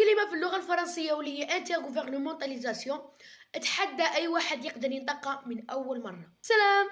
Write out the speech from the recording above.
كلمة في اللغة الفرنسية واللي هي انترغوفرنمونتاليزاسيون أتحدى أي واحد يقدر ينطقها من أول مرة. سلام!